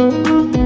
you.